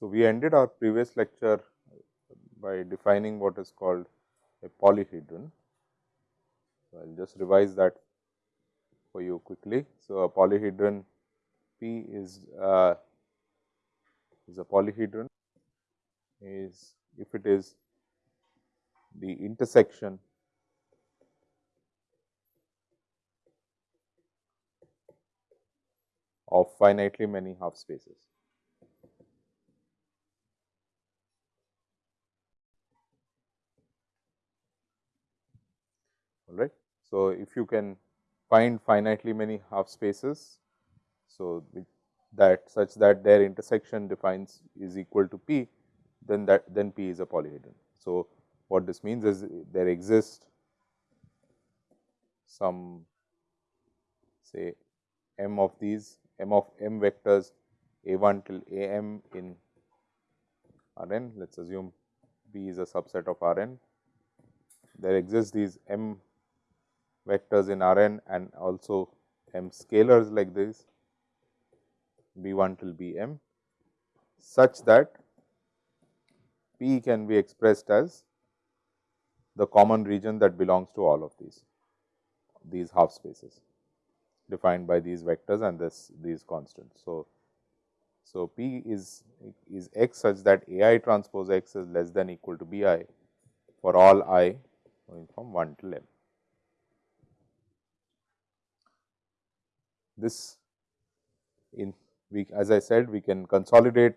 So, we ended our previous lecture by defining what is called a polyhedron. So, I will just revise that for you quickly. So, a polyhedron P is uh, is a polyhedron is if it is the intersection of finitely many half spaces. all right. So, if you can find finitely many half spaces, so that such that their intersection defines is equal to p, then that then p is a polyhedron. So, what this means is there exist some say m of these m of m vectors a 1 till a m in R n, let us assume B is a subset of R n. There exists these m vectors in R n and also m scalars like this B 1 till B m such that P can be expressed as the common region that belongs to all of these, these half spaces defined by these vectors and this these constants. So, so P is is x such that A i transpose x is less than equal to B i for all i going from 1 till m. this in we as I said we can consolidate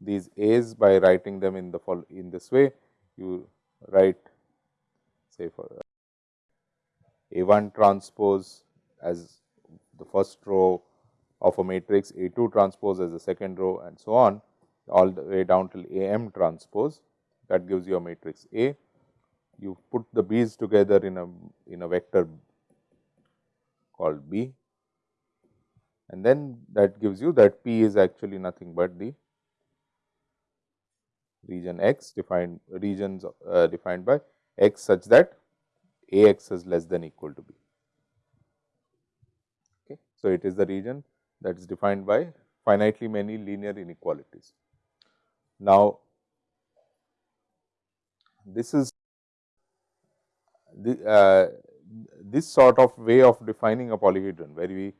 these A's by writing them in the in this way. You write say for uh, A 1 transpose as the first row of a matrix, A 2 transpose as the second row and so on all the way down till A m transpose that gives you a matrix A. You put the B's together in a in a vector called B and then that gives you that P is actually nothing but the region x defined regions uh, defined by x such that A x is less than equal to B. Okay. So, it is the region that is defined by finitely many linear inequalities. Now, this is the, uh, this sort of way of defining a polyhedron, where we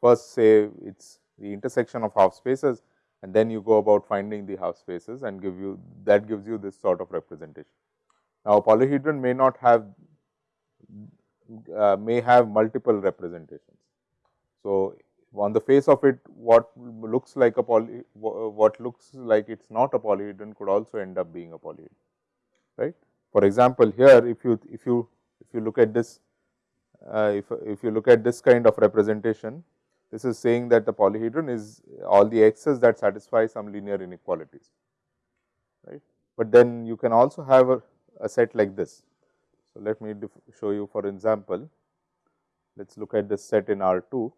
first say it is the intersection of half spaces and then you go about finding the half spaces and give you that gives you this sort of representation. Now, a polyhedron may not have uh, may have multiple representations. So, on the face of it what looks like a poly what looks like it is not a polyhedron could also end up being a polyhedron right. For example, here if you if you if you look at this uh, if if you look at this kind of representation this is saying that the polyhedron is all the x's that satisfy some linear inequalities, right. But then you can also have a, a set like this. So, let me show you for example, let us look at this set in R 2.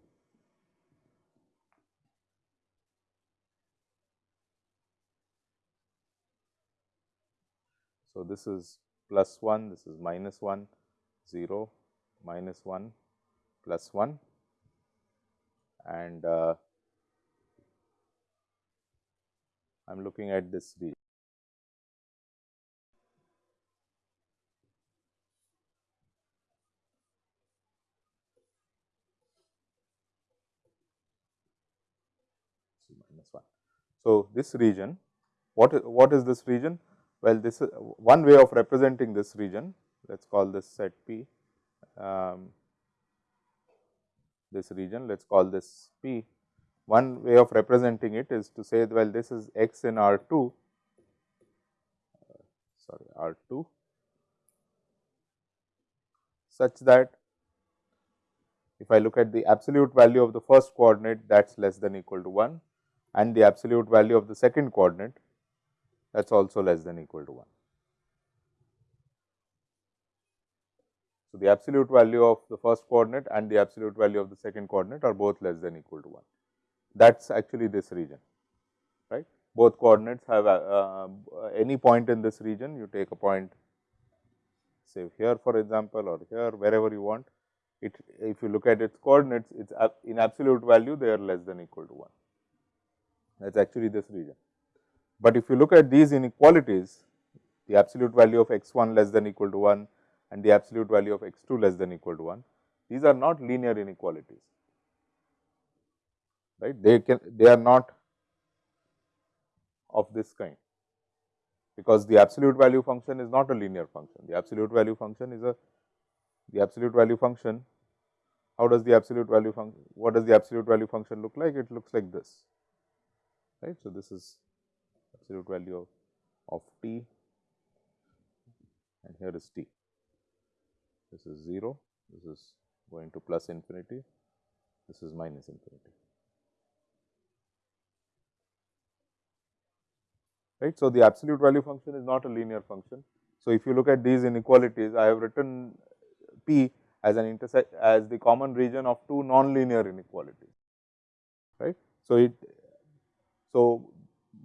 So, this is plus 1, this is minus 1, 0, minus 1, plus 1 and uh, I am looking at this region. So, this region, what is, what is this region? Well, this is one way of representing this region, let us call this set P. Um, this region, let us call this P. One way of representing it is to say well this is x in R 2, uh, sorry R 2 such that if I look at the absolute value of the first coordinate that is less than equal to 1 and the absolute value of the second coordinate that is also less than equal to 1. So, the absolute value of the first coordinate and the absolute value of the second coordinate are both less than equal to 1. That is actually this region, right. both coordinates have uh, uh, any point in this region, you take a point say here for example, or here wherever you want. It if you look at its coordinates, it's in absolute value they are less than equal to 1. That is actually this region. But if you look at these inequalities, the absolute value of x 1 less than equal to 1 and the absolute value of x 2 less than equal to 1, these are not linear inequalities, right. They can they are not of this kind because the absolute value function is not a linear function. The absolute value function is a the absolute value function. How does the absolute value function? What does the absolute value function look like? It looks like this, right. So, this is absolute value of, of t and here is t. This is 0, this is going to plus infinity, this is minus infinity. right. So, the absolute value function is not a linear function. So, if you look at these inequalities, I have written P as an intersect as the common region of two nonlinear inequalities, right. So, it so,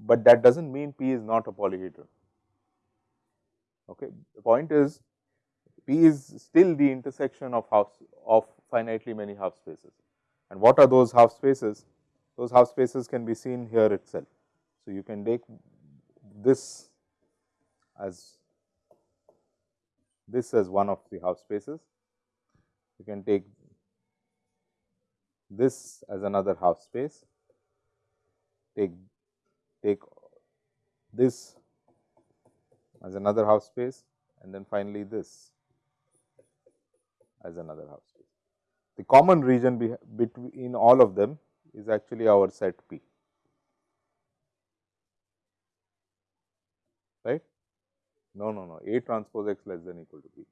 but that does not mean P is not a polyhedron. Okay. The point is P is still the intersection of half of finitely many half spaces. And what are those half spaces? Those half spaces can be seen here itself. So, you can take this as this as one of the half spaces. You can take this as another half space, take take this as another half space and then finally this as another half space. The common region between all of them is actually our set P. right? No, no, no, A transpose x less than equal to B.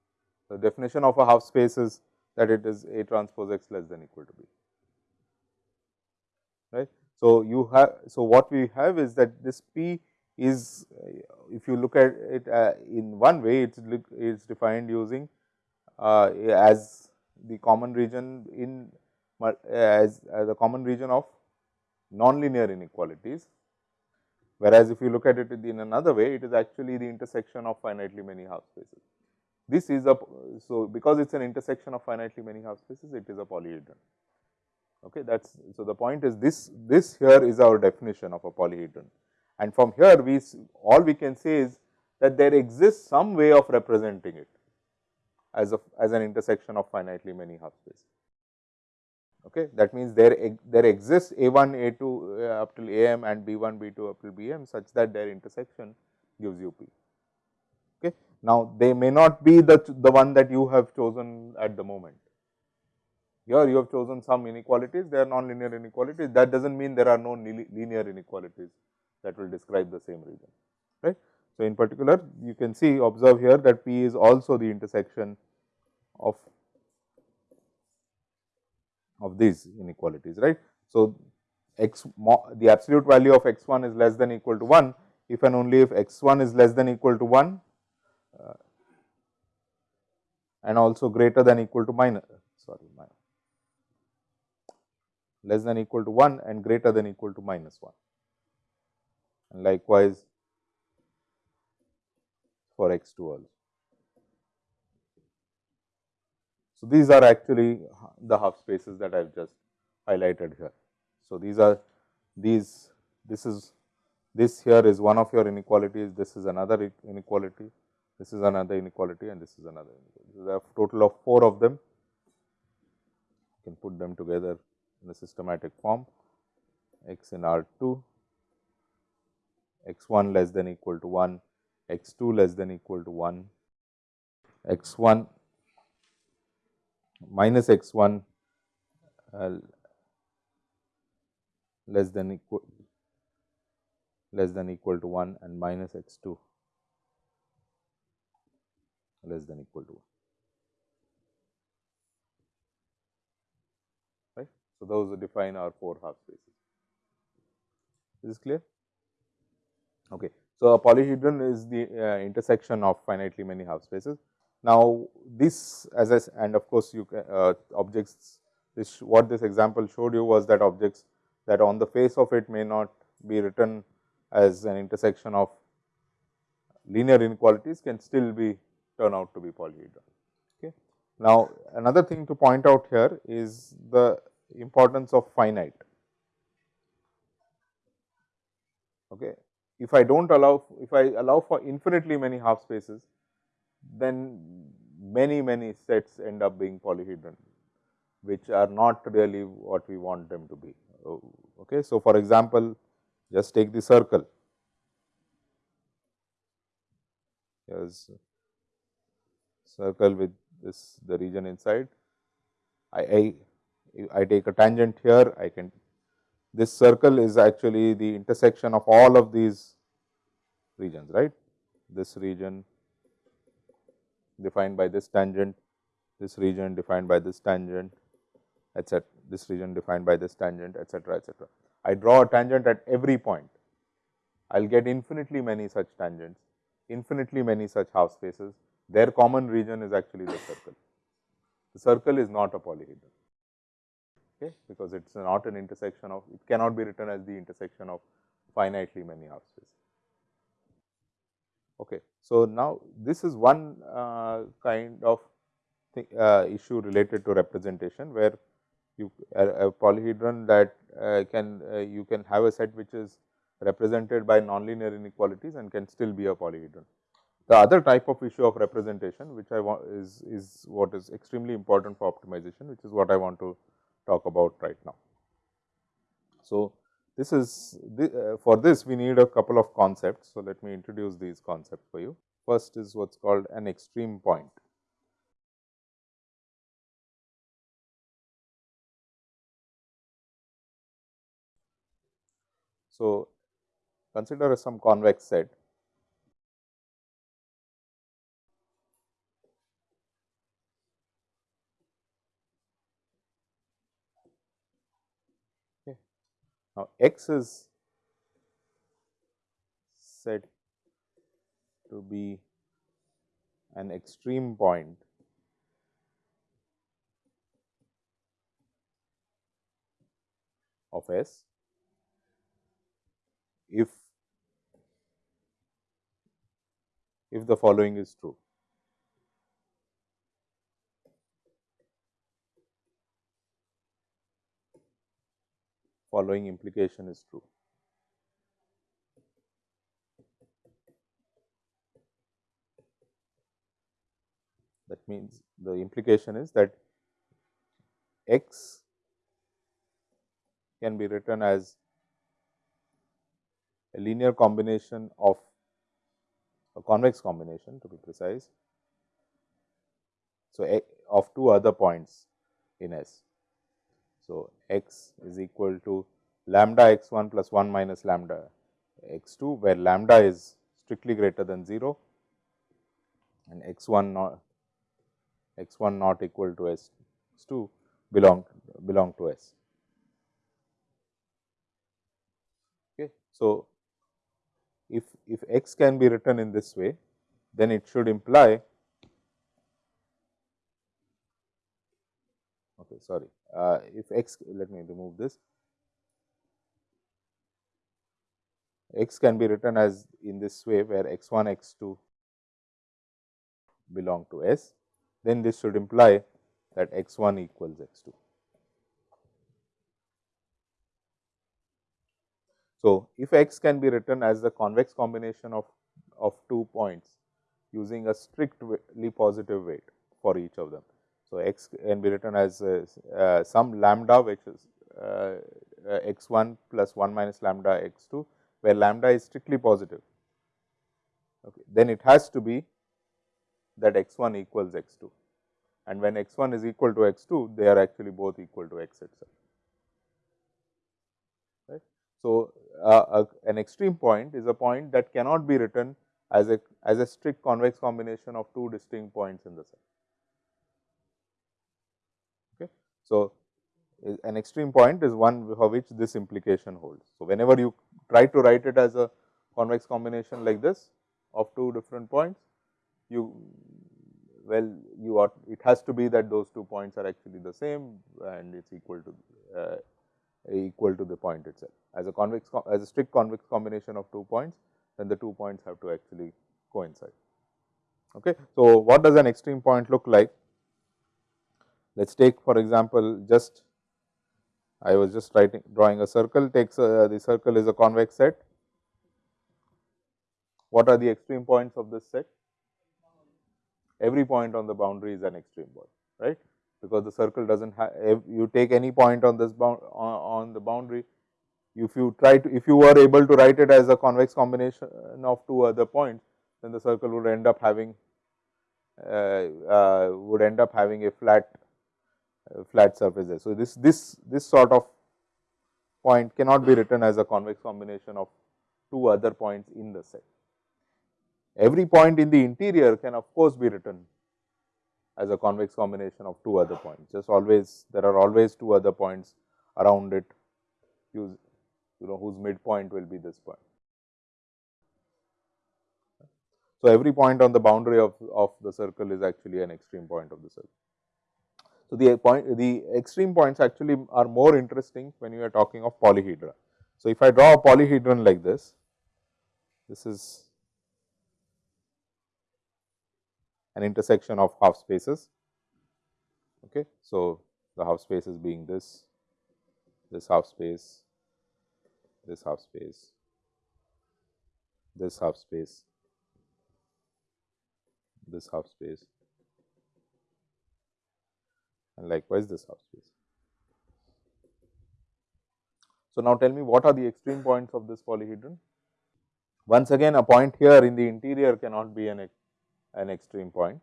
The definition of a half space is that it is A transpose x less than equal to B, right. So, you have, so what we have is that this P is, if you look at it uh, in one way, it is defined using Uh, as the common region in uh, as, as a common region of nonlinear inequalities Whereas, if you look at it in another way, it is actually the intersection of finitely many half spaces. This is a, so because it is an intersection of finitely many half spaces, it is a polyhedron. Okay, that is, so the point is this, this here is our definition of a polyhedron. And from here, we, all we can say is that there exists some way of representing it as a, as an intersection of finitely many half spaces. Okay. That means, there, there exists A 1, A 2 uh, up till A m and B 1, B 2 up till B m such that their intersection gives you P. Okay. Now, they may not be the, the one that you have chosen at the moment. Here you have chosen some inequalities, they are nonlinear inequalities. That does not mean there are no linear inequalities that will describe the same region, right. So, in particular, you can see observe here that P is also the intersection of of these inequalities, right. So, x the absolute value of x 1 is less than equal to 1 if and only if x 1 is less than equal to 1 uh, and also greater than equal to minus sorry minus, less than equal to 1 and greater than equal to minus 1 and likewise for x 2 also. So, these are actually the half spaces that I have just highlighted here. So, these are these this is this here is one of your inequalities, this is another inequality, this is another inequality and this is another inequality. There are total of 4 of them, you can put them together in a systematic form x in R 2, x 1 less than equal to 1, x 2 less than equal to 1, x 1 minus x 1 uh, less than equal less than equal to 1 and minus x 2 less than equal to 1. Right. So, those define our 4 half spaces. Is this clear? Okay. So, a polyhedron is the uh, intersection of finitely many half spaces. Now, this as I and of course, you can uh, objects this what this example showed you was that objects that on the face of it may not be written as an intersection of linear inequalities can still be turn out to be polyhedral. Okay. Now, another thing to point out here is the importance of finite. Okay. If I do not allow, if I allow for infinitely many half spaces, then many many sets end up being polyhedral, which are not really what we want them to be. Oh, okay. So, for example, just take the circle. Here is circle with this the region inside. I, I, I take a tangent here, I can this circle is actually the intersection of all of these regions, right. This region defined by this tangent, this region defined by this tangent, etc. This region defined by this tangent, etc., etc. I draw a tangent at every point. I will get infinitely many such tangents, infinitely many such half spaces. Their common region is actually the circle. The circle is not a polyhedron, okay, because it is not an intersection of, it cannot be written as the intersection of finitely many half spaces. Okay. So, now this is one uh, kind of uh, issue related to representation, where you a, a polyhedron that uh, can uh, you can have a set which is represented by nonlinear inequalities and can still be a polyhedron. The other type of issue of representation which I want is, is what is extremely important for optimization, which is what I want to talk about right now. So, this is uh, for this we need a couple of concepts. So, let me introduce these concepts for you. First is what is called an extreme point. So, consider some convex set Now, x is said to be an extreme point of S if if the following is true. Following implication is true. That means, the implication is that x can be written as a linear combination of a convex combination to be precise. So, of two other points in S. So, x is equal to lambda x 1 plus 1 minus lambda x 2, where lambda is strictly greater than 0 and x 1 not x 1 not equal to s 2 belong belong to S. Okay. So, if if x can be written in this way, then it should imply okay sorry uh, if x let me remove this x can be written as in this way where x 1 x 2 belong to S, then this should imply that x 1 equals x 2. So, if x can be written as the convex combination of, of two points using a strictly positive weight for each of them. So, x can be written as uh, uh, some lambda which is uh, uh x 1 plus 1 minus lambda x 2, where lambda is strictly positive. Okay. Then it has to be that x 1 equals x 2 and when x 1 is equal to x 2, they are actually both equal to x itself. Right. So, uh, an extreme point is a point that cannot be written as a as a strict convex combination of two distinct points in the set. So, an extreme point is one for which this implication holds. So, whenever you try to write it as a convex combination like this of two different points, you well you ought it has to be that those two points are actually the same and it is equal to uh, equal to the point itself. as a convex as a strict convex combination of two points, then the two points have to actually coincide. Okay. So, what does an extreme point look like? Let us take for example, just I was just writing drawing a circle takes a, the circle is a convex set. What are the extreme points of this set? Every point on the boundary is an extreme point, right? Because the circle does not have, if you take any point on this bound on, the boundary, if you try to, if you were able to write it as a convex combination of two other points, then the circle would end up having, uh, uh, would end up having a flat uh, Uh, flat surfaces. So, this this this sort of point cannot be written as a convex combination of two other points in the set. Every point in the interior can of course be written as a convex combination of two other points. Just always there are always two other points around it you know whose midpoint will be this point. So, every point on the boundary of, of the circle is actually an extreme point of the circle. So, the point the extreme points actually are more interesting when you are talking of polyhedra. So, if I draw a polyhedron like this, this is an intersection of half spaces. Okay. So, the half spaces being this, this half space, this half space, this half space, this half space, and likewise this half space. So, now tell me what are the extreme points of this polyhedron? Once again a point here in the interior cannot be an, an extreme point.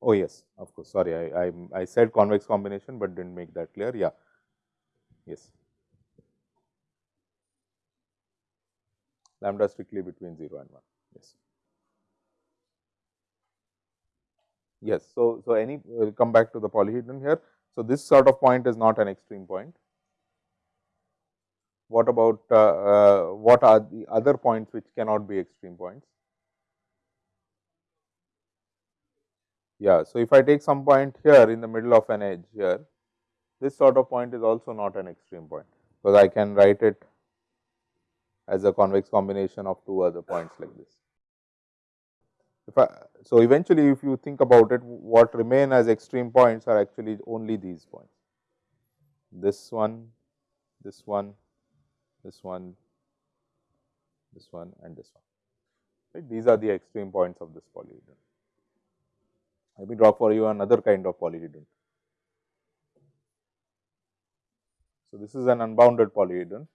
Oh yes, of course, sorry I, I, I said convex combination, but did not make that clear, yeah, yes. Lambda strictly between 0 and 1, yes. Yes. So, so any we will come back to the polyhedron here. So, this sort of point is not an extreme point. What about uh, uh, what are the other points which cannot be extreme points? Yeah. So, if I take some point here in the middle of an edge here, this sort of point is also not an extreme point, because I can write it as a convex combination of two other points like this. If I, so, eventually if you think about it what remain as extreme points are actually only these points, this one, this one, this one, this one and this one. Right. These are the extreme points of this polyhedron. Let me draw for you another kind of polyhedron. So, this is an unbounded polyhedron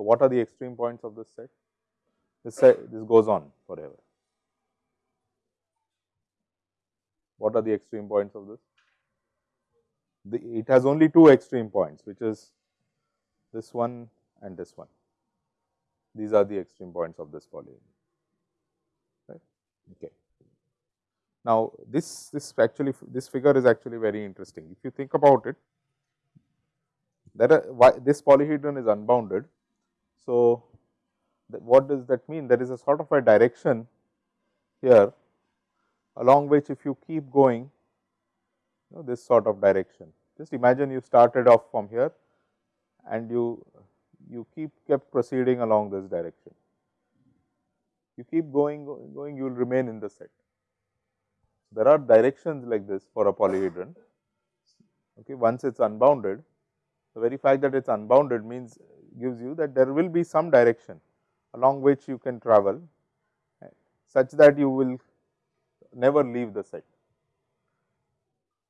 So, what are the extreme points of this set? This set this goes on forever. What are the extreme points of this? The, it has only two extreme points, which is this one and this one. These are the extreme points of this polyhedron. Right? Okay. Now, this this actually this figure is actually very interesting. If you think about it, are uh, why this polyhedron is unbounded so, what does that mean? There is a sort of a direction here along which if you keep going you know, this sort of direction. Just imagine you started off from here and you you keep kept proceeding along this direction. You keep going going, you will remain in the set. There are directions like this for a polyhedron. Okay, once it is unbounded, the very fact that it is unbounded means gives you that there will be some direction along which you can travel such that you will never leave the set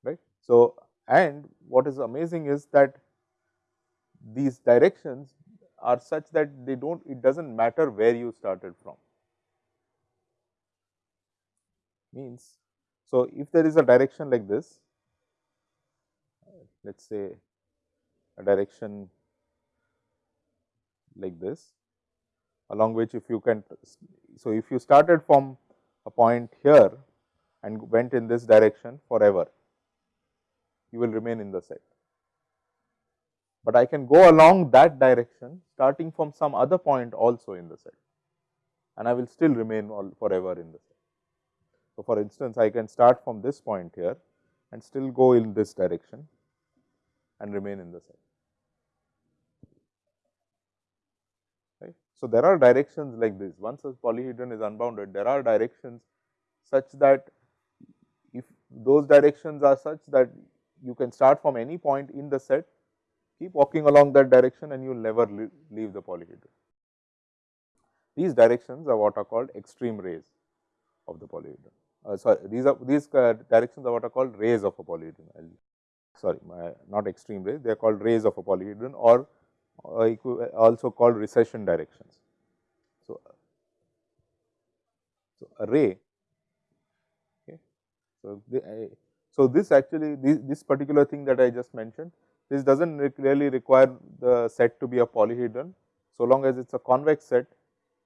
right. So, and what is amazing is that these directions are such that they do not it does not matter where you started from means. So, if there is a direction like this let us say a direction like this along which if you can. So, if you started from a point here and went in this direction forever, you will remain in the set. But I can go along that direction starting from some other point also in the set and I will still remain all forever in the set. So, for instance, I can start from this point here and still go in this direction and remain in the set. Right. So, there are directions like this once a polyhedron is unbounded there are directions such that if those directions are such that you can start from any point in the set keep walking along that direction and you will never leave the polyhedron. These directions are what are called extreme rays of the polyhedron. Uh, sorry, these are these uh, directions are what are called rays of a polyhedron. I'll, sorry, my, not extreme rays, they are called rays of a polyhedron or Uh, also called recession directions. So, so a ray. Okay. So, the, so this actually this, this particular thing that I just mentioned, this does not really require the set to be a polyhedron. So long as it is a convex set,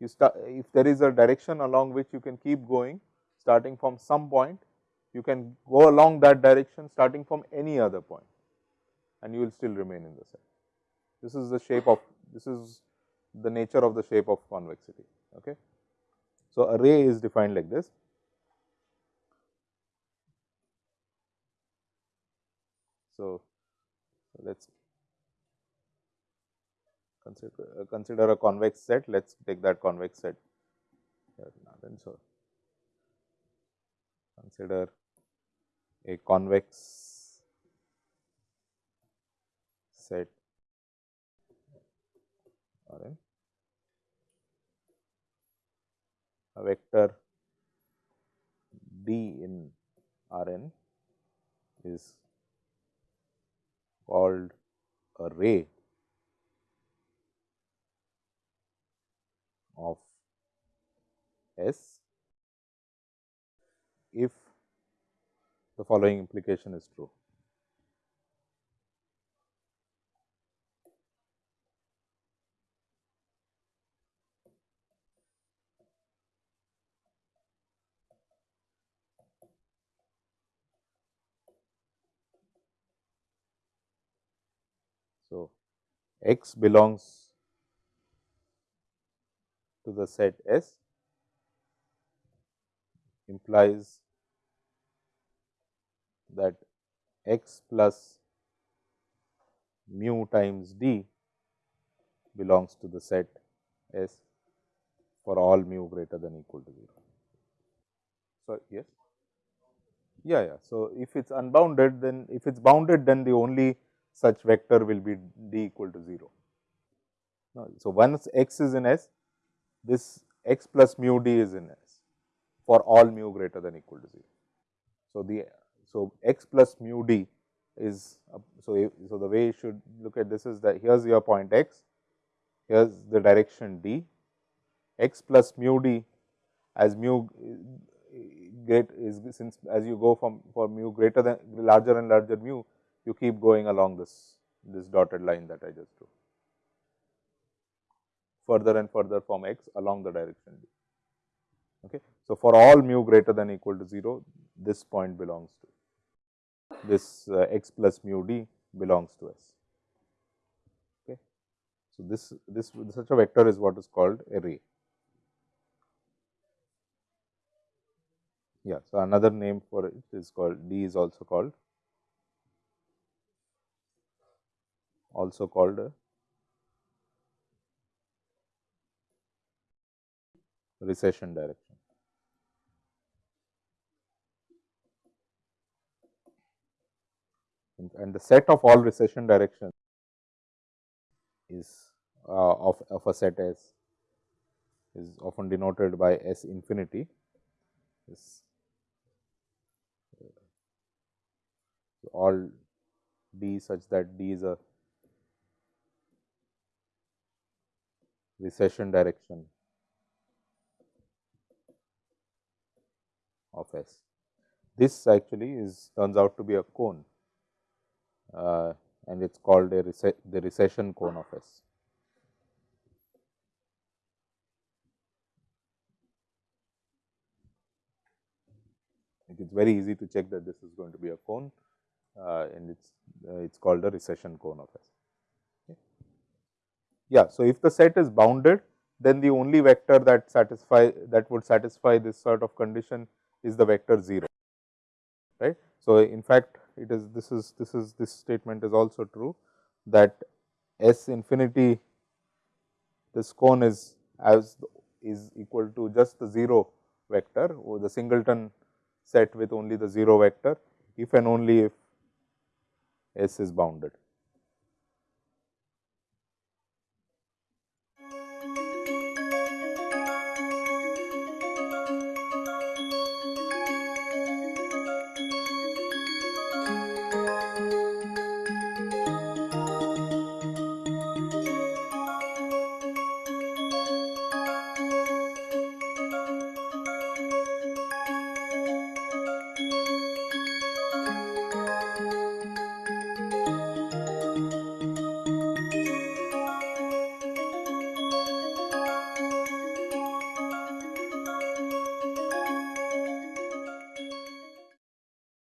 you start if there is a direction along which you can keep going starting from some point, you can go along that direction starting from any other point and you will still remain in the set. This is the shape of this is the nature of the shape of convexity. Okay. So, a ray is defined like this. So, let us consider, uh, consider a convex set, let us take that convex set here now then. So, consider a convex set Rn, a vector d in Rn is called a ray of S if the following implication is true. So, x belongs to the set S implies that x plus mu times d belongs to the set S for all mu greater than equal to 0. So, yes. Yeah, yeah. So, if it is unbounded then if it is bounded then the only such vector will be d equal to 0. So, once x is in S, this x plus mu d is in S for all mu greater than equal to 0. So, the so x plus mu d is so, so the way you should look at this is that here is your point x, here is the direction d, x plus mu d as mu great is since as you go from for mu greater than larger and larger mu you keep going along this this dotted line that I just drew further and further from x along the direction d. Okay. So, for all mu greater than equal to 0, this point belongs to this uh, x plus mu d belongs to S. Okay. So, this this such a vector is what is called a ray. Yeah. So, another name for it is called d is also called also called recession direction. And the set of all recession directions is uh, of, of a set S is often denoted by S infinity is all d such that d is a recession direction of S. This actually is turns out to be a cone uh, and it is called a the recession cone of S. It is very easy to check that this is going to be a cone uh, and it is uh, it is called a recession cone of S. Yeah. So, if the set is bounded then the only vector that satisfy that would satisfy this sort of condition is the vector 0 right. So, in fact, it is this is this is this statement is also true that S infinity this cone is as is equal to just the 0 vector or the singleton set with only the 0 vector if and only if S is bounded.